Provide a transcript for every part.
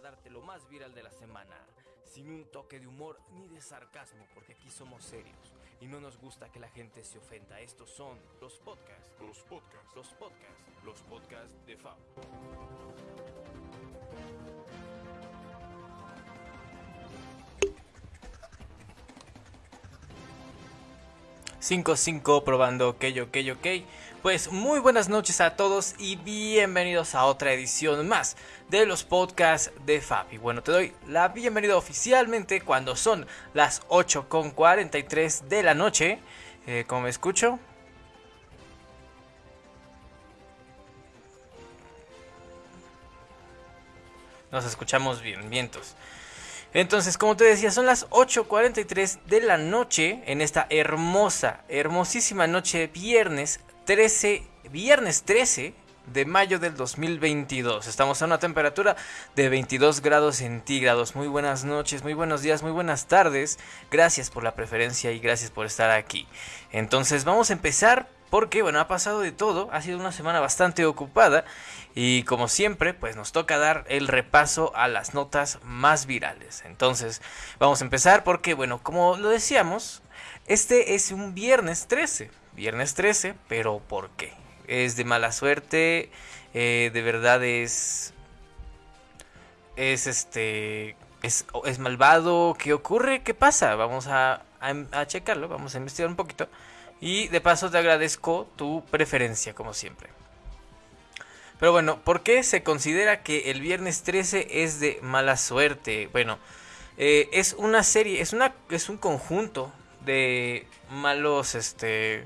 para darte lo más viral de la semana, sin un toque de humor ni de sarcasmo, porque aquí somos serios y no nos gusta que la gente se ofenda. Estos son los podcasts, Los podcasts. los podcasts, los podcasts de Fab. 5-5 probando ok, ok, ok. Pues muy buenas noches a todos y bienvenidos a otra edición más de los podcasts de Fabi. Bueno, te doy la bienvenida oficialmente cuando son las 8.43 de la noche. Eh, ¿Cómo me escucho? Nos escuchamos bien, vientos. Entonces, como te decía, son las 8.43 de la noche en esta hermosa, hermosísima noche viernes 13, viernes 13 de mayo del 2022. Estamos a una temperatura de 22 grados centígrados. Muy buenas noches, muy buenos días, muy buenas tardes. Gracias por la preferencia y gracias por estar aquí. Entonces, vamos a empezar porque, bueno, ha pasado de todo. Ha sido una semana bastante ocupada. Y como siempre, pues nos toca dar el repaso a las notas más virales. Entonces, vamos a empezar porque, bueno, como lo decíamos, este es un viernes 13. Viernes 13, pero ¿por qué? Es de mala suerte, eh, de verdad es... Es este... Es, es malvado, ¿qué ocurre? ¿Qué pasa? Vamos a, a, a checarlo, vamos a investigar un poquito. Y de paso te agradezco tu preferencia, como siempre. Pero bueno, ¿por qué se considera que el viernes 13 es de mala suerte? Bueno, eh, es una serie, es, una, es un conjunto de malos, este...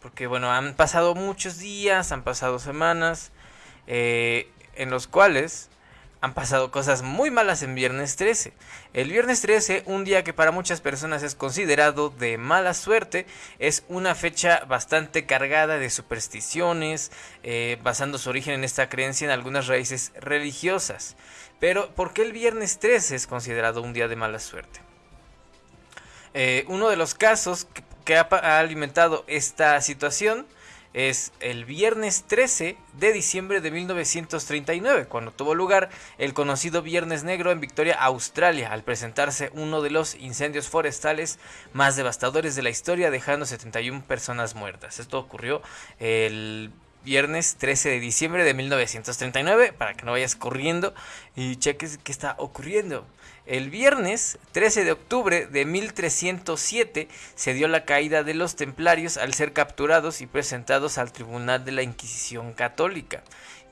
Porque bueno, han pasado muchos días, han pasado semanas, eh, en los cuales han pasado cosas muy malas en viernes 13. El viernes 13, un día que para muchas personas es considerado de mala suerte, es una fecha bastante cargada de supersticiones, eh, basando su origen en esta creencia en algunas raíces religiosas. Pero, ¿por qué el viernes 13 es considerado un día de mala suerte? Eh, uno de los casos que, que ha, ha alimentado esta situación es el viernes 13 de diciembre de 1939, cuando tuvo lugar el conocido Viernes Negro en Victoria, Australia, al presentarse uno de los incendios forestales más devastadores de la historia, dejando 71 personas muertas. Esto ocurrió el viernes 13 de diciembre de 1939, para que no vayas corriendo y cheques qué está ocurriendo. El viernes 13 de octubre de 1307 se dio la caída de los templarios al ser capturados y presentados al Tribunal de la Inquisición Católica.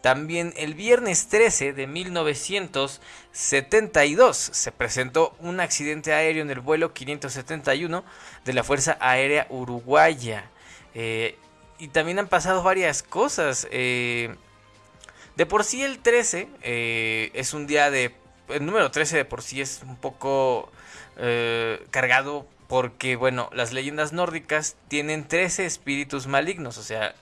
También el viernes 13 de 1972 se presentó un accidente aéreo en el vuelo 571 de la Fuerza Aérea Uruguaya. Eh, y también han pasado varias cosas. Eh, de por sí el 13 eh, es un día de... El número 13 de por sí es un poco eh, cargado porque, bueno, las leyendas nórdicas tienen 13 espíritus malignos, o sea,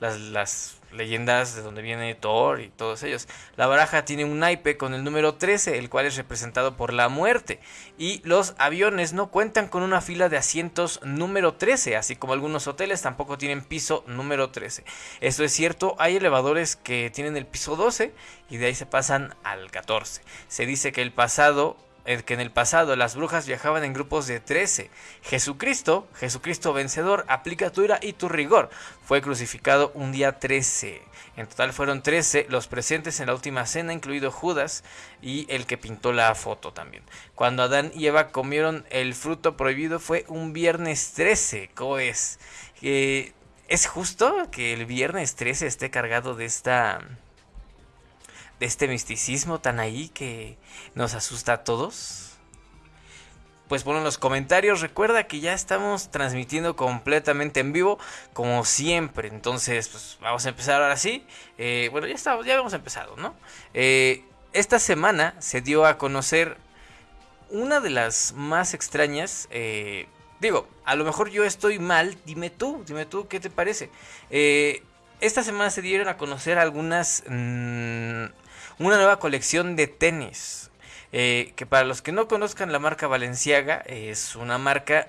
las, las leyendas de donde viene Thor y todos ellos. La baraja tiene un naipe con el número 13, el cual es representado por la muerte. Y los aviones no cuentan con una fila de asientos número 13, así como algunos hoteles tampoco tienen piso número 13. Esto es cierto, hay elevadores que tienen el piso 12 y de ahí se pasan al 14. Se dice que el pasado que en el pasado las brujas viajaban en grupos de 13. Jesucristo, Jesucristo vencedor, aplica tu ira y tu rigor. Fue crucificado un día 13. En total fueron 13 los presentes en la última cena, incluido Judas y el que pintó la foto también. Cuando Adán y Eva comieron el fruto prohibido fue un viernes 13. ¿Cómo es? Eh, ¿Es justo que el viernes 13 esté cargado de esta de este misticismo tan ahí que nos asusta a todos? Pues pon en los comentarios, recuerda que ya estamos transmitiendo completamente en vivo, como siempre. Entonces, pues vamos a empezar ahora sí. Eh, bueno, ya estamos, ya hemos empezado, ¿no? Eh, esta semana se dio a conocer una de las más extrañas. Eh, digo, a lo mejor yo estoy mal, dime tú, dime tú, ¿qué te parece? Esta semana se dieron a conocer algunas... Mmm, una nueva colección de tenis. Eh, que para los que no conozcan la marca Valenciaga, es una marca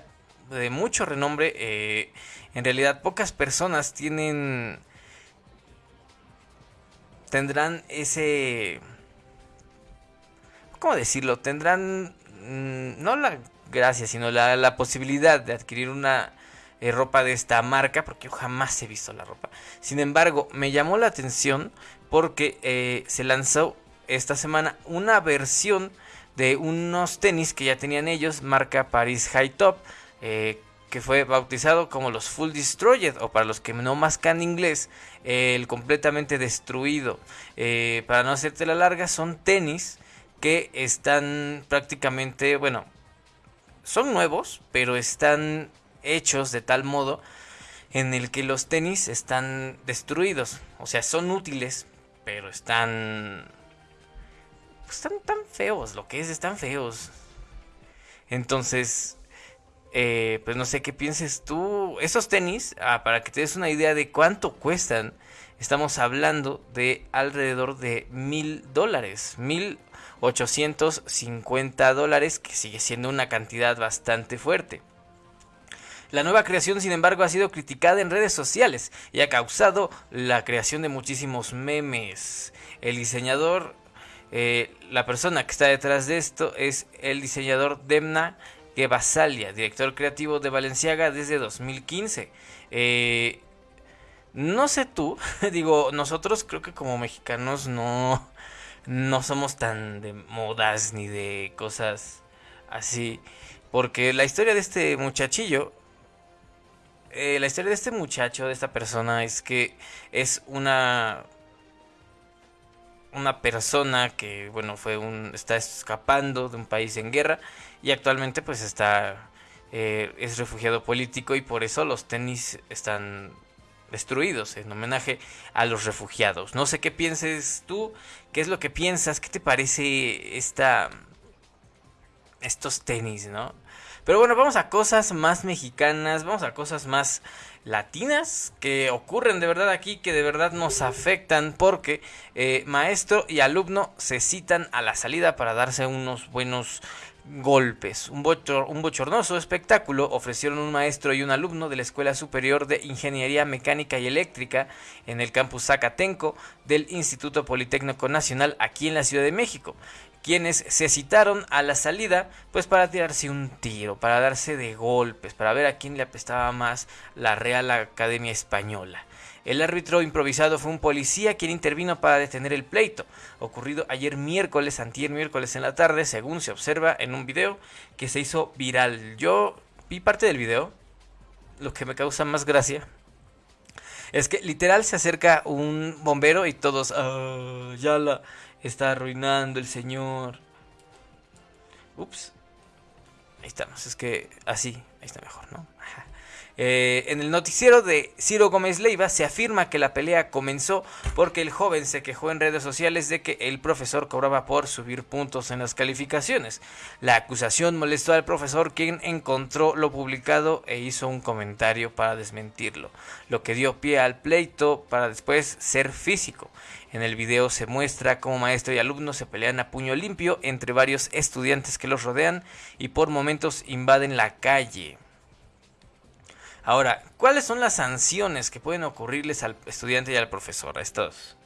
de mucho renombre. Eh, en realidad pocas personas tienen tendrán ese... ¿Cómo decirlo? Tendrán mm, no la gracia, sino la, posibilidad de adquirir una eh, ropa de esta marca, porque yo jamás he visto la ropa. Sin embargo, me llamó la atención porque eh, se lanzó esta semana una versión de unos tenis que ya tenían ellos, marca Paris High Top, eh, que fue bautizado como los Full Destroyed, o para los que no mascan inglés, el completamente destruido. para no hacerte la larga, son tenis que están prácticamente, bueno, son nuevos, pero están hechos de tal modo en el que los tenis están destruidos. O sea, son útiles, pero están... Pues están tan feos, lo que es, están feos. Entonces, eh, pues no sé qué pienses tú. Esos tenis, ah, para que te des una idea de cuánto cuestan, estamos hablando de alrededor de mil dólares. Mil 850 dólares, que sigue siendo una cantidad bastante fuerte. La nueva creación, sin embargo, ha sido criticada en redes sociales y ha causado la creación de muchísimos memes. El diseñador, eh, la persona que está detrás de esto es el diseñador Demna Gebasalia, director creativo de Valenciaga desde 2015. Eh, no sé tú, digo, nosotros creo que como mexicanos no, no somos tan de modas ni de cosas así. Porque la historia de este muchachillo, eh, la historia de este muchacho, de esta persona, es que es una una persona que bueno fue un está escapando de un país en guerra y actualmente pues está eh, es refugiado político y por eso los tenis están destruidos en homenaje a los refugiados. No sé qué pienses tú, qué es lo que piensas, qué te parece esta estos tenis, ¿no? Pero bueno, vamos a cosas más mexicanas, vamos a cosas más latinas que ocurren de verdad aquí, que de verdad nos afectan porque eh, maestro y alumno se citan a la salida para darse unos buenos golpes. Un, un, bochornoso espectáculo ofrecieron un maestro y un alumno de la Escuela Superior de Ingeniería Mecánica y Eléctrica en el campus Zacatenco del Instituto Politécnico Nacional aquí en la Ciudad de México, quienes se citaron a la salida pues para tirarse un tiro, para darse de golpes, para ver a quién le apestaba más la Real Academia Española. El árbitro improvisado fue un policía quien intervino para detener el pleito, ocurrido ayer miércoles, antier miércoles en la tarde, según se observa en un video que se hizo viral. Yo vi parte del video, lo que me causa más gracia es que literal se acerca un bombero y todos, ah, ya la está arruinando el señor. Ups. Ahí estamos, es que así, ahí está mejor, ¿no? Eh, en el noticiero de Ciro Gómez Leiva se afirma que la pelea comenzó porque el joven se quejó en redes sociales de que el profesor cobraba por subir puntos en las calificaciones. La acusación molestó al profesor quien encontró lo publicado e hizo un comentario para desmentirlo, lo que dio pie al pleito para después ser físico. En el video se muestra cómo maestro y alumno se pelean a puño limpio entre varios estudiantes que los rodean y por momentos invaden la calle. Ahora, ¿cuáles son las sanciones que pueden ocurrirles al estudiante y al profesor? A estos.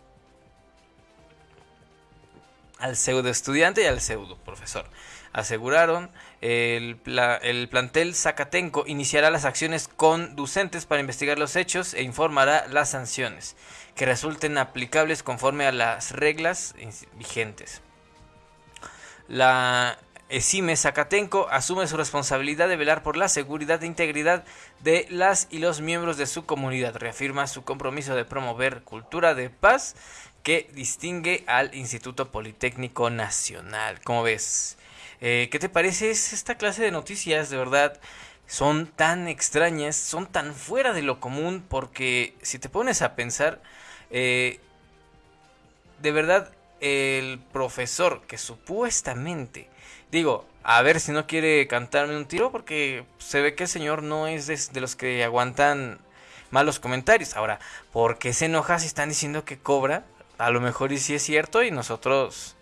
Al pseudo estudiante y al pseudo profesor. Aseguraron el, el plantel Zacatenco iniciará las acciones conducentes para investigar los hechos e informará las sanciones que resulten aplicables conforme a las reglas vigentes. La Esime Zacatenco asume su responsabilidad de velar por la seguridad e integridad de las y los miembros de su comunidad. Reafirma su compromiso de promover cultura de paz que distingue al Instituto Politécnico Nacional. ¿Cómo ves? Eh, ¿Qué te parece esta clase de noticias? De verdad, son tan extrañas, son tan fuera de lo común, porque si te pones a pensar, eh, de verdad, el profesor que supuestamente Digo, a ver si no quiere cantarme un tiro porque se ve que el señor no es de, los que aguantan malos comentarios. Ahora, ¿por qué se enoja si están diciendo que cobra? A lo mejor y sí es cierto y nosotros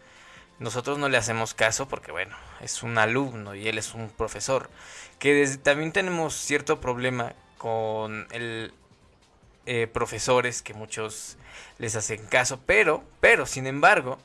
nosotros no le hacemos caso porque bueno, es un alumno y él es un profesor. Que también tenemos cierto problema con el eh, profesores que muchos les hacen caso, pero, pero, sin embargo,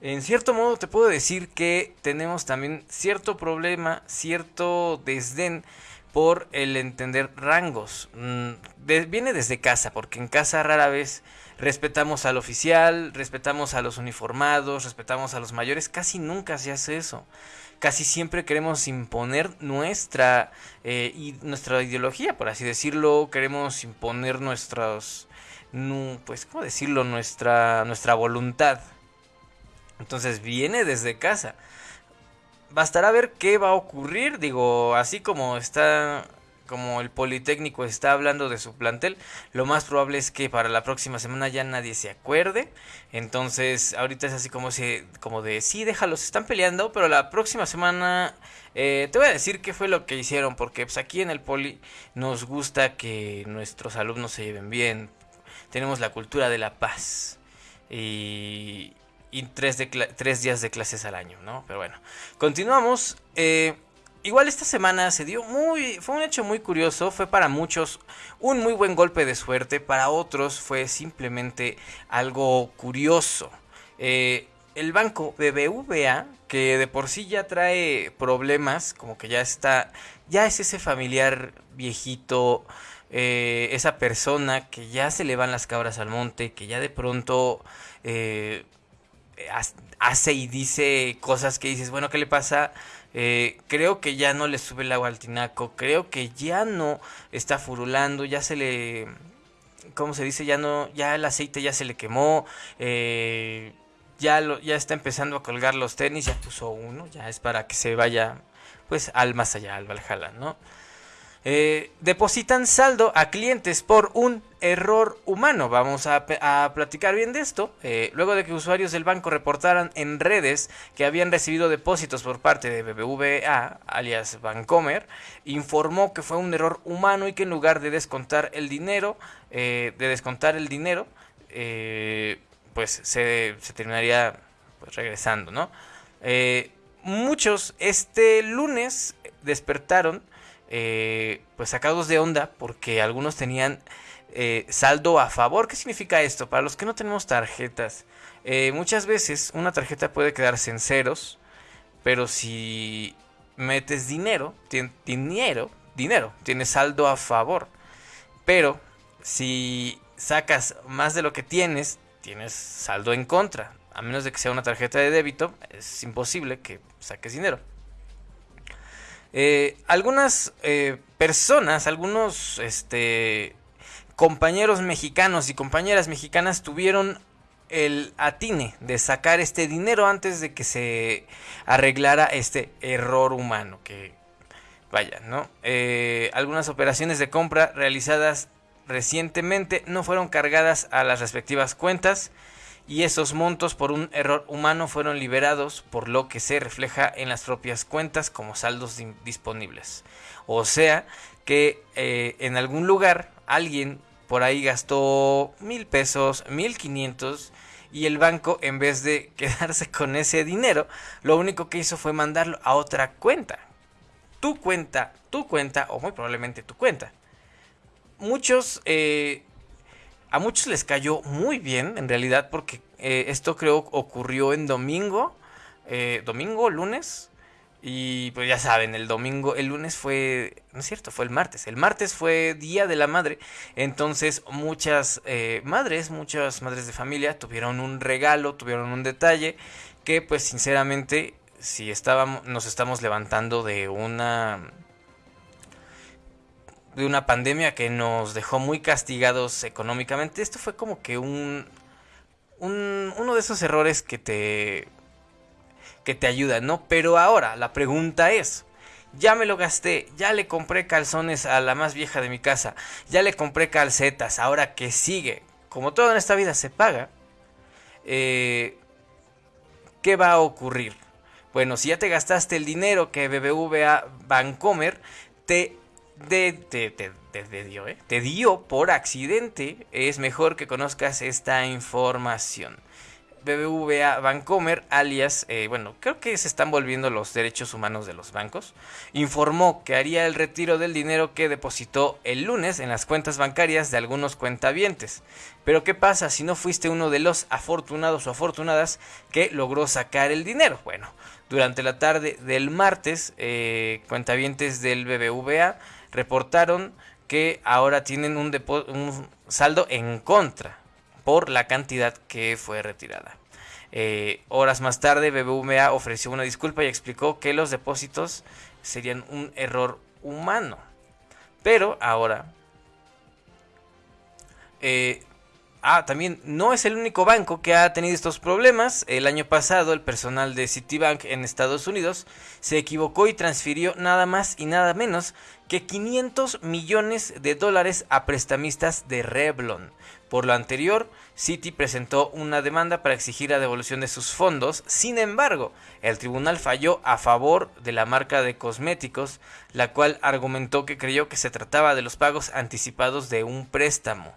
en cierto modo te puedo decir que tenemos también cierto problema, cierto desdén por el entender rangos. Mm, viene desde casa, porque en casa rara vez respetamos al oficial, respetamos a los uniformados, respetamos a los mayores, casi nunca se hace eso. Casi siempre queremos imponer nuestra, eh, y nuestra ideología, por así decirlo, queremos imponer nuestros, pues, ¿cómo decirlo? Nuestra, nuestra voluntad. Entonces viene desde casa bastará ver qué va a ocurrir. Digo, así como está como el Politécnico está hablando de su plantel, lo más probable es que para la próxima semana ya nadie se acuerde. Entonces, ahorita es así como, si, como de, sí, déjalos, están peleando, pero la próxima semana eh, te voy a decir qué fue lo que hicieron, porque pues, aquí en el Poli nos gusta que nuestros alumnos se lleven bien. Tenemos la cultura de la paz. Y, y tres, tres días de clases al año, ¿no? Pero bueno, continuamos. Eh, igual esta semana se dio muy, fue un hecho muy curioso, fue para muchos un muy buen golpe de suerte, para otros fue simplemente algo curioso. Eh, el banco BBVA, que de por sí ya trae problemas, como que ya está, ya es ese familiar viejito, eh, esa persona que ya se le van las cabras al monte, que ya de pronto hace y dice cosas que dices, bueno, ¿qué le pasa? Eh, creo que ya no le sube el agua al tinaco, creo que ya no está furulando, ya se le, ¿cómo se dice? Ya no, ya el aceite ya se le quemó, eh, ya, lo, ya está empezando a colgar los tenis, ya puso uno, ya es para que se vaya, pues, al más allá, al Valhalla, ¿no? Eh, depositan saldo a clientes por un error humano. Vamos a, platicar bien de esto. Eh, luego de que usuarios del banco reportaran en redes que habían recibido depósitos por parte de BBVA, alias Bancomer, informó que fue un error humano y que en lugar de descontar el dinero, eh, de descontar el dinero, pues se, terminaría pues, regresando, ¿no? muchos este lunes despertaron eh, pues sacados de onda porque algunos tenían eh, saldo a favor. ¿Qué significa esto? Para los que no tenemos tarjetas, eh, muchas veces una tarjeta puede quedarse en ceros, pero si metes dinero, dinero, dinero, tienes saldo a favor. Pero si sacas más de lo que tienes, tienes saldo en contra. A menos de que sea una tarjeta de débito, es imposible que saques dinero. Eh, algunas eh, personas, algunos este, compañeros mexicanos y compañeras mexicanas tuvieron el atine de sacar este dinero antes de que se arreglara este error humano que vaya, ¿no? Eh, algunas operaciones de compra realizadas recientemente no fueron cargadas a las respectivas cuentas y esos montos por un error humano fueron liberados por lo que se refleja en las propias cuentas como saldos disponibles. O sea que eh, en algún lugar alguien por ahí gastó mil pesos, mil quinientos y el banco en vez de quedarse con ese dinero, lo único que hizo fue mandarlo a otra cuenta. Tu cuenta, tu cuenta o muy probablemente tu cuenta. Muchos eh, a muchos les cayó muy bien, en realidad, porque eh, esto creo ocurrió en domingo, eh, domingo, lunes, y pues ya saben, el domingo, el lunes fue, no es cierto, fue el martes. El martes fue Día de la Madre. Entonces muchas eh, madres, muchas madres de familia tuvieron un regalo, tuvieron un detalle que pues sinceramente si estábamos, nos estamos levantando de una de una pandemia que nos dejó muy castigados económicamente. Esto fue como que un, un uno de esos errores que te que te ayuda, ¿no? Pero ahora la pregunta es, ya me lo gasté, ya le compré calzones a la más vieja de mi casa, ya le compré calcetas, ahora que sigue, como todo en esta vida se paga, eh, ¿qué va a ocurrir? Bueno, si ya te gastaste el dinero que BBVA Bancomer te de, te, dio, ¿eh? te dio por accidente, es mejor que conozcas esta información. BBVA Bancomer, alias, eh, bueno, creo que se están volviendo los derechos humanos de los bancos, informó que haría el retiro del dinero que depositó el lunes en las cuentas bancarias de algunos cuentavientes. Pero ¿qué pasa si no fuiste uno de los afortunados o afortunadas que logró sacar el dinero? Bueno, durante la tarde del martes, eh, cuentavientes del BBVA reportaron que ahora tienen un, un saldo en contra por la cantidad que fue retirada. Eh, horas más tarde, BBVA ofreció una disculpa y explicó que los depósitos serían un error humano. Pero ahora... Eh, ah, también no es el único banco que ha tenido estos problemas. El año pasado el personal de Citibank en Estados Unidos se equivocó y transfirió nada más y nada menos que 500 millones de dólares a prestamistas de Revlon. Por lo anterior, Citi presentó una demanda para exigir la devolución de sus fondos. Sin embargo, el tribunal falló a favor de la marca de cosméticos, la cual argumentó que creyó que se trataba de los pagos anticipados de un préstamo.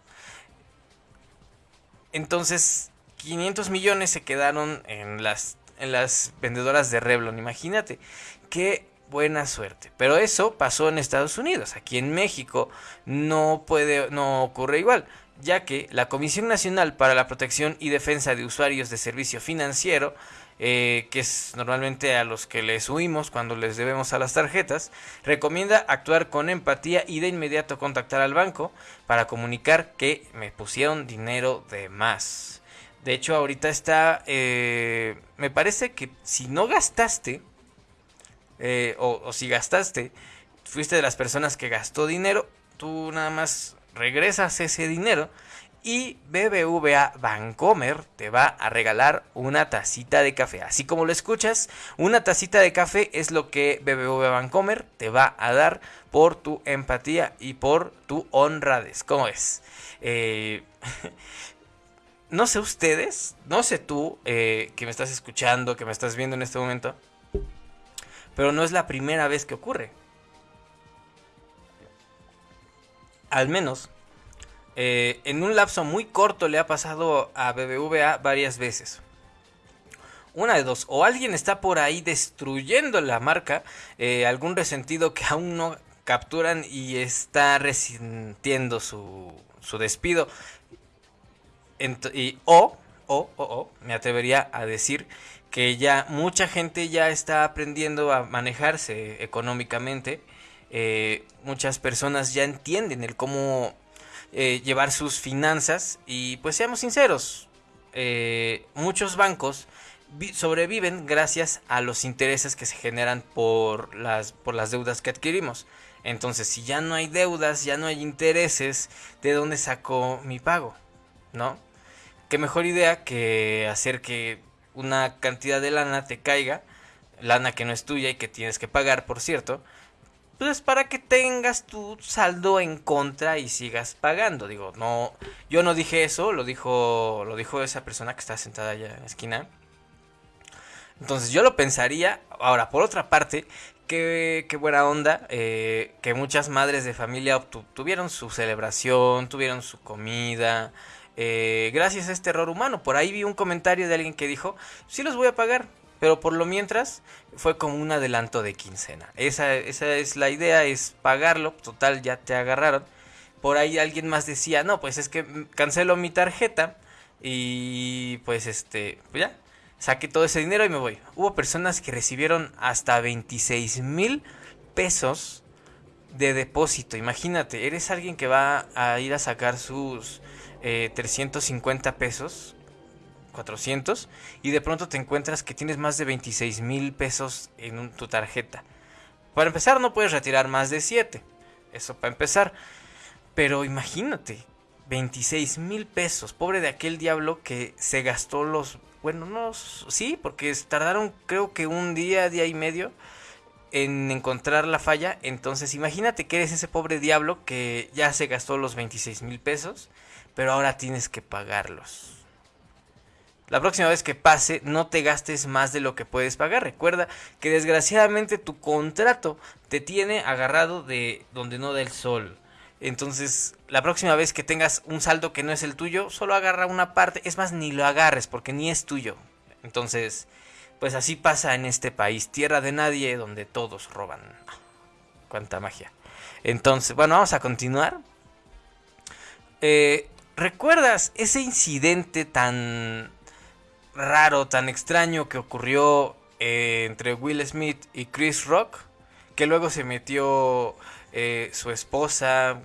Entonces, 500 millones se quedaron en las, en las vendedoras de Revlon. Imagínate qué buena suerte. Pero eso pasó en Estados Unidos. Aquí en México no puede, no ocurre igual ya que la Comisión Nacional para la Protección y Defensa de Usuarios de Servicio Financiero, eh, que es normalmente a los que les huimos cuando les debemos a las tarjetas, recomienda actuar con empatía y de inmediato contactar al banco para comunicar que me pusieron dinero de más. De hecho, ahorita está, eh, me parece que si no gastaste, eh, o, o si gastaste, fuiste de las personas que gastó dinero, tú nada más regresas ese dinero y BBVA Bancomer te va a regalar una tacita de café. Así como lo escuchas, una tacita de café es lo que BBVA Bancomer te va a dar por tu empatía y por tu honradez. ¿Cómo es? Eh, no sé ustedes, no sé tú eh, que me estás escuchando, que me estás viendo en este momento, pero no es la primera vez que ocurre. al menos eh, en un lapso muy corto le ha pasado a BBVA varias veces. Una de dos, o alguien está por ahí destruyendo la marca, eh, algún resentido que aún no capturan y está resintiendo su, su despido. y, o, o, o, o, me atrevería a decir que ya mucha gente ya está aprendiendo a manejarse económicamente eh, muchas personas ya entienden el cómo eh, llevar sus finanzas y pues seamos sinceros, eh, muchos bancos sobreviven gracias a los intereses que se generan por las, por las deudas que adquirimos. Entonces, si ya no hay deudas, ya no hay intereses, ¿de dónde saco mi pago? ¿No? Qué mejor idea que hacer que una cantidad de lana te caiga, lana que no es tuya y que tienes que pagar, por cierto, pues para que tengas tu saldo en contra y sigas pagando. Digo, no, yo no dije eso, lo dijo, lo dijo esa persona que está sentada allá en la esquina. Entonces yo lo pensaría. Ahora, por otra parte, qué, buena onda eh, que muchas madres de familia tuvieron su celebración, tuvieron su comida. Eh, gracias a este error humano. Por ahí vi un comentario de alguien que dijo, sí los voy a pagar, pero por lo mientras fue como un adelanto de quincena. Esa, esa es la idea, es pagarlo, total ya te agarraron. Por ahí alguien más decía, no, pues es que cancelo mi tarjeta y pues este, pues ya, saqué todo ese dinero y me voy. Hubo personas que recibieron hasta 26 mil pesos de depósito. Imagínate, eres alguien que va a ir a sacar sus 350 eh, pesos 400 y de pronto te encuentras que tienes más de 26 mil pesos en tu tarjeta. Para empezar no puedes retirar más de 7. Eso para empezar. Pero imagínate, 26 mil pesos. Pobre de aquel diablo que se gastó los... Bueno, no, sí, porque tardaron creo que un día, día y medio en encontrar la falla. Entonces imagínate que eres ese pobre diablo que ya se gastó los 26 mil pesos, pero ahora tienes que pagarlos. La próxima vez que pase, no te gastes más de lo que puedes pagar. Recuerda que desgraciadamente tu contrato te tiene agarrado de donde no da el sol. Entonces, la próxima vez que tengas un saldo que no es el tuyo, solo agarra una parte. Es más, ni lo agarres porque ni es tuyo. Entonces, pues así pasa en este país, tierra de nadie, donde todos roban. Cuánta magia. Entonces, bueno, vamos a continuar. Eh, ¿Recuerdas ese incidente tan raro, tan extraño que ocurrió eh, entre Will Smith y Chris Rock? Que luego se metió eh, su esposa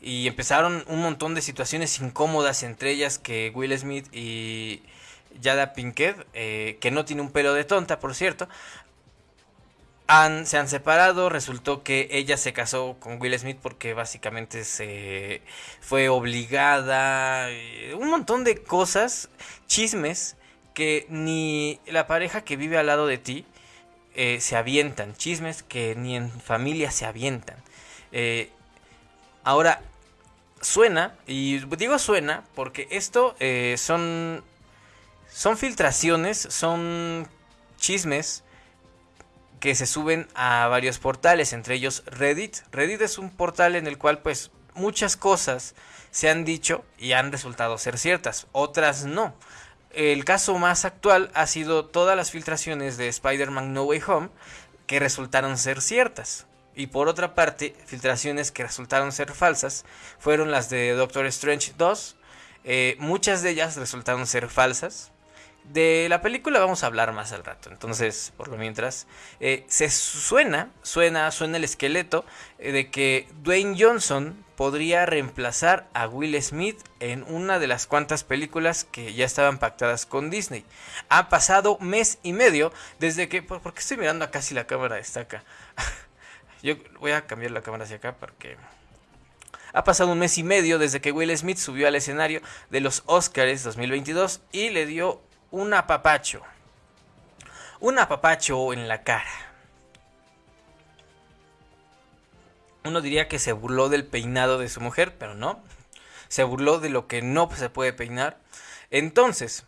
y empezaron un montón de situaciones incómodas entre ellas que Will Smith y Yada Pinkett, eh, que no tiene un pelo de tonta, por cierto, se han separado. Resultó que ella se casó con Will Smith porque básicamente se fue obligada. Eh, un montón de cosas, chismes, que ni la pareja que vive al lado de ti eh, se avientan. Chismes que ni en familia se avientan. ahora, suena, y digo suena porque esto son son filtraciones, son chismes que se suben a varios portales, entre ellos Reddit. Reddit es un portal en el cual pues muchas cosas se han dicho y han resultado ser ciertas, otras no. El caso más actual ha sido todas las filtraciones de Spider-Man No Way Home que resultaron ser ciertas. Y por otra parte, filtraciones que resultaron ser falsas fueron las de Doctor Strange 2. Eh, muchas de ellas resultaron ser falsas. De la película vamos a hablar más al rato. Entonces, por lo mientras, eh, se suena, suena, suena el esqueleto eh, de que Dwayne Johnson podría reemplazar a Will Smith en una de las cuantas películas que ya estaban pactadas con Disney. Ha pasado mes y medio desde que. ¿Por, qué estoy mirando acá si la cámara está acá? Yo voy a cambiar la cámara hacia acá porque. Ha pasado un mes y medio desde que Will Smith subió al escenario de los Oscars 2022 y le dio un apapacho. Un apapacho en la cara. Uno diría que se burló del peinado de su mujer, pero no. Se burló de lo que no se puede peinar. Entonces,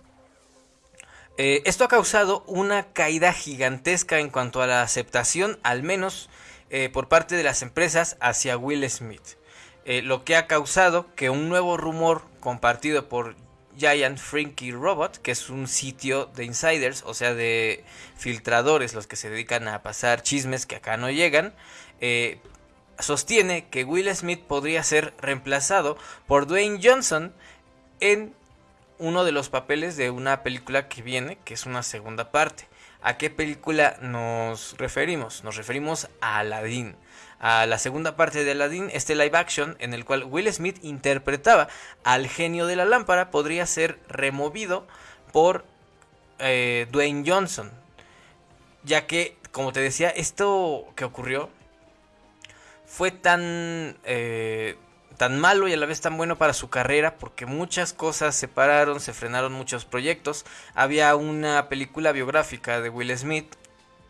eh, esto ha causado una caída gigantesca en cuanto a la aceptación, al menos eh, por parte de las empresas, hacia Will Smith. Eh, lo que ha causado que un nuevo rumor compartido por Giant Frankie Robot, que es un sitio de insiders, o sea, de filtradores, los que se dedican a pasar chismes que acá no llegan, eh, sostiene que Will Smith podría ser reemplazado por Dwayne Johnson en uno de los papeles de una película que viene, que es una segunda parte. ¿A qué película nos referimos? Nos referimos a Aladdin a la segunda parte de Aladdin, este live action en el cual Will Smith interpretaba al genio de la lámpara, podría ser removido por eh, Dwayne Johnson. Ya que, como te decía, esto que ocurrió fue tan, eh, tan malo y a la vez tan bueno para su carrera porque muchas cosas se pararon, se frenaron muchos proyectos. Había una película biográfica de Will Smith,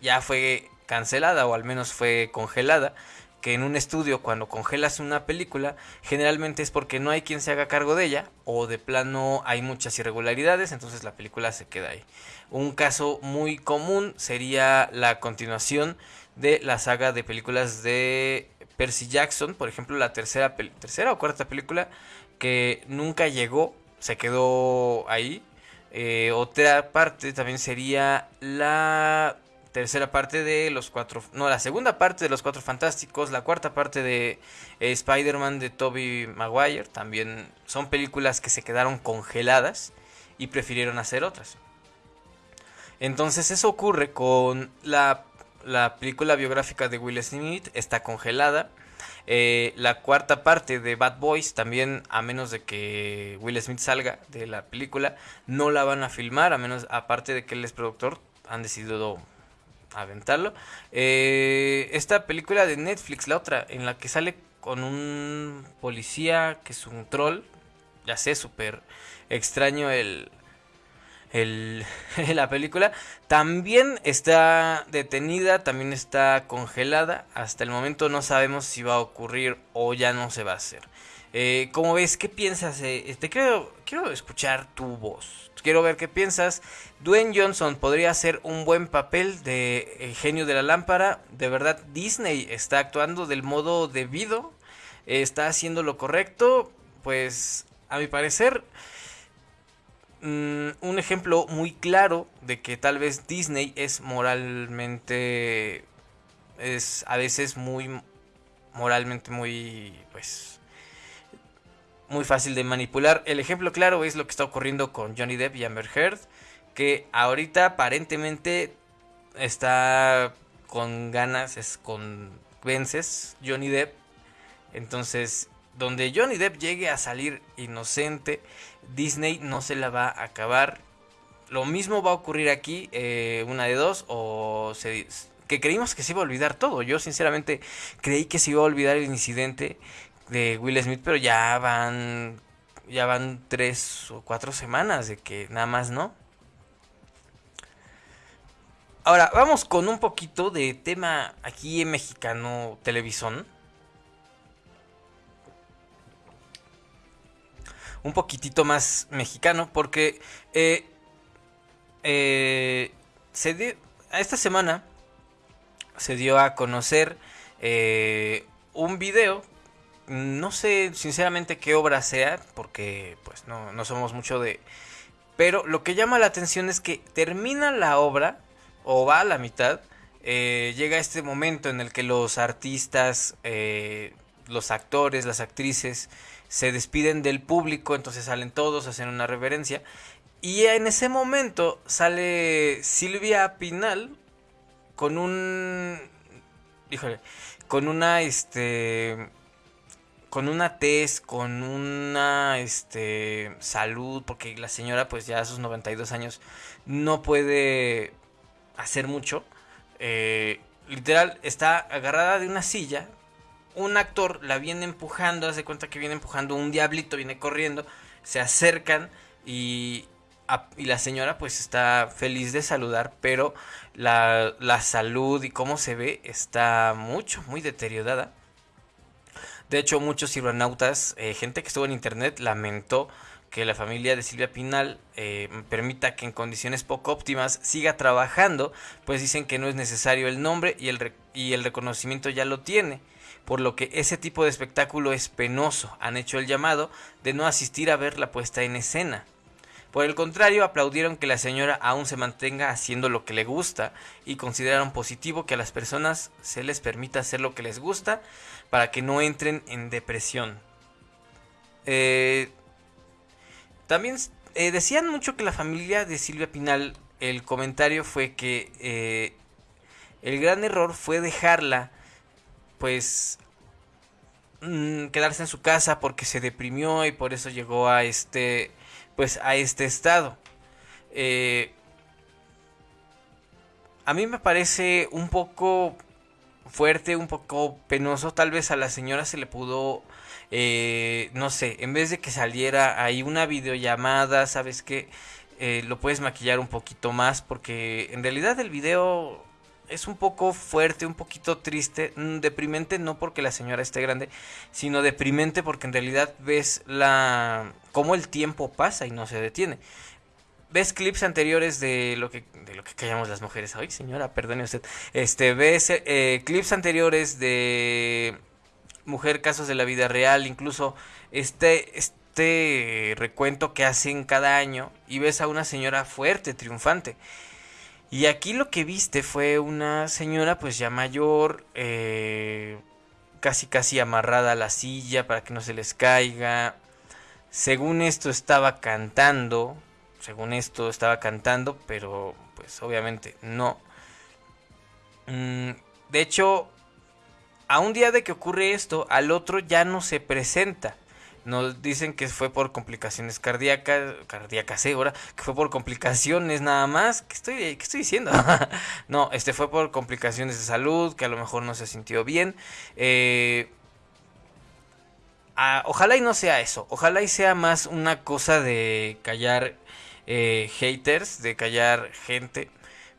ya fue cancelada o al menos fue congelada que en un estudio cuando congelas una película generalmente es porque no hay quien se haga cargo de ella o de plano hay muchas irregularidades, entonces la película se queda ahí. Un caso muy común sería la continuación de la saga de películas de Percy Jackson, por ejemplo la tercera, tercera o cuarta película que nunca llegó, se quedó ahí. Eh, otra parte también sería la tercera parte de los cuatro, no, la segunda parte de los cuatro fantásticos, la cuarta parte de eh, Spider-Man de Tobey Maguire, también son películas que se quedaron congeladas y prefirieron hacer otras. Entonces eso ocurre con la, la película biográfica de Will Smith, está congelada. Eh, la cuarta parte de Bad Boys también, a menos de que Will Smith salga de la película, no la van a filmar, a menos, aparte de que él es productor, han decidido aventarlo. Eh, esta película de Netflix, la otra, en la que sale con un policía que es un troll. Ya sé, súper extraño el, el, la película. También está detenida, también está congelada. Hasta el momento no sabemos si va a ocurrir o ya no se va a hacer. Eh, ¿Cómo ves? ¿Qué piensas? Eh, te quiero, quiero escuchar tu voz. Quiero ver qué piensas. Dwayne Johnson podría hacer un buen papel de genio de la lámpara. De verdad, Disney está actuando del modo debido. está haciendo lo correcto, pues a mi parecer mm, un ejemplo muy claro de que tal vez Disney es moralmente es a veces muy moralmente muy pues muy fácil de manipular. El ejemplo claro es lo que está ocurriendo con Johnny Depp y Amber Heard, que ahorita aparentemente está con ganas, es con vences Johnny Depp. Entonces, donde Johnny Depp llegue a salir inocente, Disney no se la va a acabar. Lo mismo va a ocurrir aquí, eh, una de dos, o se, que creímos que se iba a olvidar todo. Yo sinceramente creí que se iba a olvidar el incidente de Will Smith, pero ya van ya van tres o cuatro semanas de que nada más no. Ahora, vamos con un poquito de tema aquí en Mexicano Televisión. Un poquitito más mexicano porque eh, eh, se dio, esta semana se dio a conocer eh, un video no sé sinceramente qué obra sea, porque pues no, no somos mucho de... Pero lo que llama la atención es que termina la obra, o va a la mitad, eh, llega este momento en el que los artistas, eh, los actores, las actrices, se despiden del público, entonces salen todos, hacen una reverencia. Y en ese momento sale Silvia Pinal con un... Híjole, con una, este con una test, con una este, salud, porque la señora pues ya a sus 92 años no puede hacer mucho. Eh, literal, está agarrada de una silla. Un actor la viene empujando, hace cuenta que viene empujando un diablito, viene corriendo, se acercan y, y la señora pues está feliz de saludar, pero la, la salud y cómo se ve está mucho, muy deteriorada. De hecho, muchos cibernautas, eh, gente que estuvo en internet, lamentó que la familia de Silvia Pinal eh, permita que en condiciones poco óptimas siga trabajando, pues dicen que no es necesario el nombre y el, y el reconocimiento ya lo tiene, por lo que ese tipo de espectáculo es penoso. Han hecho el llamado de no asistir a ver la puesta en escena. Por el contrario, aplaudieron que la señora aún se mantenga haciendo lo que le gusta y consideraron positivo que a las personas se les permita hacer lo que les gusta para que no entren en depresión. Eh, también eh, decían mucho que la familia de Silvia Pinal, el comentario fue que eh, el gran error fue dejarla, pues, mm, quedarse en su casa porque se deprimió y por eso llegó a este, pues, a este estado. a mí me parece un poco fuerte, un poco penoso. Tal vez a la señora se le pudo, eh, no sé, en vez de que saliera ahí una videollamada, ¿sabes qué? Eh, lo puedes maquillar un poquito más porque en realidad el video es un poco fuerte, un poquito triste, mm, deprimente no porque la señora esté grande, sino deprimente porque en realidad ves la cómo el tiempo pasa y no se detiene ves clips anteriores de lo que de lo que callamos las mujeres. Ay, señora, perdone usted. Este, ves eh, clips anteriores de mujer casos de la vida real, incluso este este recuento que hacen cada año y ves a una señora fuerte, triunfante. Y aquí lo que viste fue una señora pues ya mayor, eh, casi casi amarrada a la silla para que no se les caiga. Según esto estaba cantando, según esto estaba cantando, pero pues obviamente no. Mm, de hecho, a un día de que ocurre esto, al otro ya no se presenta. Nos dicen que fue por complicaciones cardíacas, cardíacas, ¿eh? ahora, que fue por complicaciones nada más. ¿Qué estoy, qué estoy diciendo? no, este fue por complicaciones de salud, que a lo mejor no se sintió bien. Eh, ojalá y no sea eso, ojalá y sea más una cosa de callar eh, haters, de callar gente,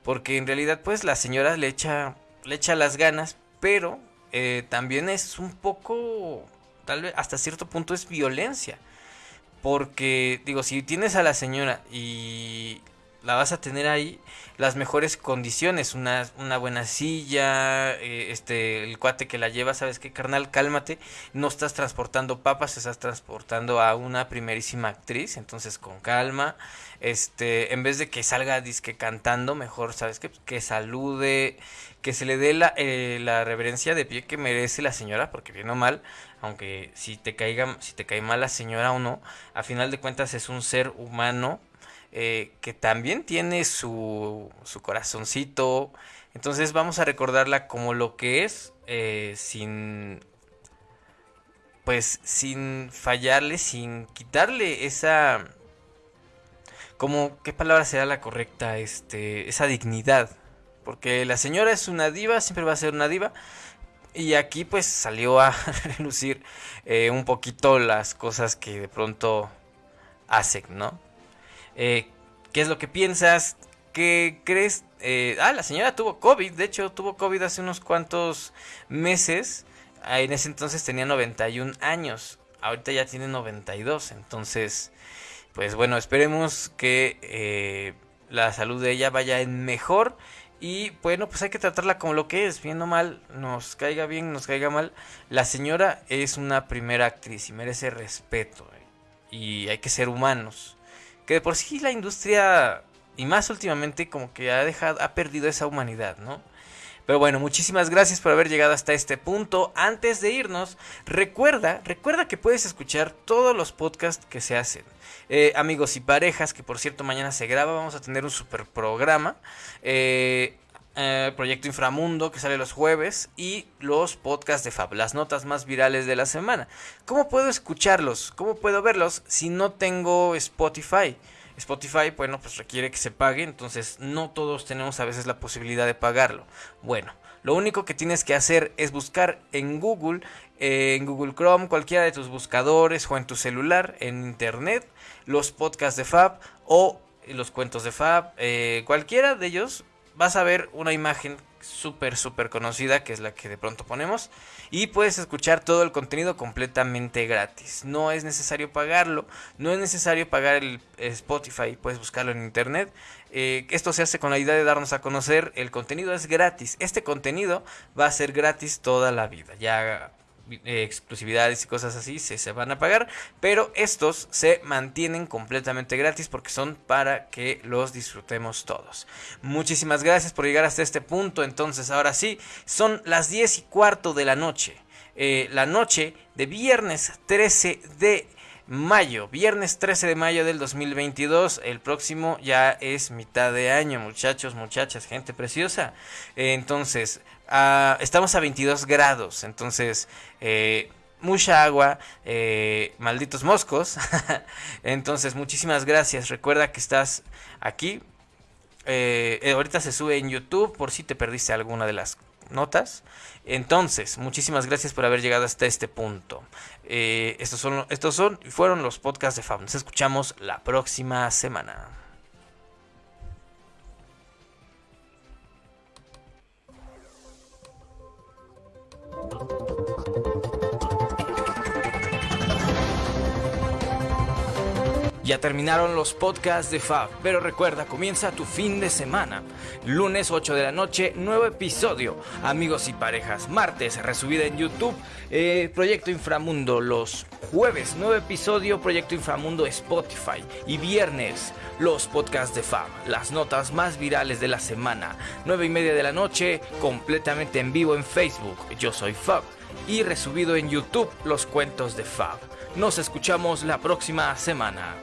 porque en realidad pues la señora le echa, le echa las ganas, pero eh, también es un poco, tal vez hasta cierto punto es violencia, porque digo, si tienes a la señora y la vas a tener ahí las mejores condiciones, una, una buena silla, eh, este, el cuate que la lleva, sabes qué, carnal, cálmate, no estás transportando papas, estás transportando a una primerísima actriz, entonces con calma, este, en vez de que salga disque cantando, mejor, sabes qué, que salude, que se le dé la, eh, la reverencia de pie que merece la señora, porque bien o mal, aunque si te caiga, si te cae mal la señora o no, a final de cuentas es un ser humano eh, que también tiene su, su corazoncito. Entonces vamos a recordarla como lo que es, eh, sin, pues, sin fallarle, sin quitarle esa, como, ¿qué palabra será la correcta? Este, esa dignidad. Porque la señora es una diva, siempre va a ser una diva. Y aquí pues salió a relucir eh, un poquito las cosas que de pronto hacen, ¿no? Eh, ¿Qué es lo que piensas? ¿Qué crees? Eh, ah, la señora tuvo COVID, de hecho tuvo COVID hace unos cuantos meses. Ah, en ese entonces tenía 91 años, ahorita ya tiene 92, entonces, pues bueno, esperemos que eh, la salud de ella vaya en mejor. Y bueno, pues hay que tratarla como lo que es, bien o mal, nos caiga bien, nos caiga mal. La señora es una primera actriz y merece respeto. Y hay que ser humanos que de por sí la industria, y más últimamente, como que ha dejado, ha perdido esa humanidad, ¿no? Pero bueno, muchísimas gracias por haber llegado hasta este punto. Antes de irnos, recuerda, recuerda que puedes escuchar todos los podcasts que se hacen. Eh, amigos y parejas, que por cierto mañana se graba, vamos a tener un super programa. Eh, eh, Proyecto Inframundo que sale los jueves y los podcasts de Fab, las notas más virales de la semana. ¿Cómo puedo escucharlos? ¿Cómo puedo verlos si no tengo Spotify? Spotify, bueno, pues requiere que se pague, entonces no todos tenemos a veces la posibilidad de pagarlo. Bueno, lo único que tienes que hacer es buscar en Google, eh, en Google Chrome, cualquiera de tus buscadores o en tu celular, en internet, los podcasts de Fab o los cuentos de Fab, eh, cualquiera de ellos vas a ver una imagen súper, súper conocida, que es la que de pronto ponemos, y puedes escuchar todo el contenido completamente gratis. No es necesario pagarlo, no es necesario pagar el Spotify, puedes buscarlo en internet. Eh, esto se hace con la idea de darnos a conocer, el contenido es gratis, este contenido va a ser gratis toda la vida. Ya eh, exclusividades y cosas así se, se van a pagar, pero estos se mantienen completamente gratis porque son para que los disfrutemos todos. Muchísimas gracias por llegar hasta este punto, entonces ahora sí, son las 10 y cuarto de la noche, eh, la noche de viernes 13 de mayo, viernes 13 de mayo del 2022. El próximo ya es mitad de año, muchachos, muchachas, gente preciosa. entonces, ah, estamos a 22 grados, entonces, eh, mucha agua, eh, malditos moscos. entonces, muchísimas gracias. Recuerda que estás aquí. Eh, ahorita se sube en YouTube por si te perdiste alguna de las notas. Entonces, muchísimas gracias por haber llegado hasta este punto. Eh, estos son, estos son, fueron los podcasts de Fab. Nos escuchamos la próxima semana. Ya terminaron los podcasts de Fab, pero recuerda, comienza tu fin de semana. Lunes 8 de la noche, nuevo episodio. Amigos y parejas, martes, resubida en YouTube, eh, Proyecto Inframundo. Los jueves, nuevo episodio, Proyecto Inframundo Spotify. Y viernes, los podcasts de Fab, las notas más virales de la semana. 9 y media de la noche, completamente en vivo en Facebook. Yo soy Fab. Y resubido en YouTube, los cuentos de Fab. Nos escuchamos la próxima semana.